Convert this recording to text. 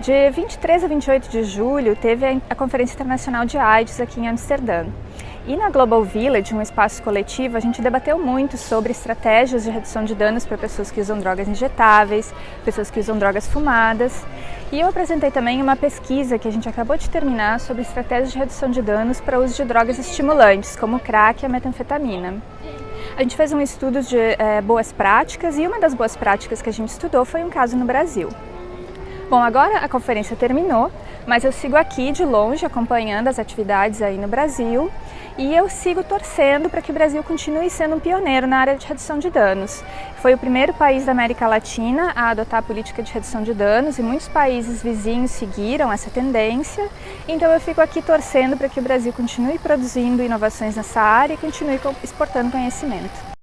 De 23 a 28 de julho teve a Conferência Internacional de AIDS aqui em Amsterdã. E na Global Village, um espaço coletivo, a gente debateu muito sobre estratégias de redução de danos para pessoas que usam drogas injetáveis, pessoas que usam drogas fumadas. E eu apresentei também uma pesquisa que a gente acabou de terminar sobre estratégias de redução de danos para uso de drogas estimulantes, como crack e a metanfetamina. A gente fez um estudo de é, boas práticas e uma das boas práticas que a gente estudou foi um caso no Brasil. Bom, agora a conferência terminou, mas eu sigo aqui de longe acompanhando as atividades aí no Brasil e eu sigo torcendo para que o Brasil continue sendo um pioneiro na área de redução de danos. Foi o primeiro país da América Latina a adotar a política de redução de danos e muitos países vizinhos seguiram essa tendência, então eu fico aqui torcendo para que o Brasil continue produzindo inovações nessa área e continue exportando conhecimento.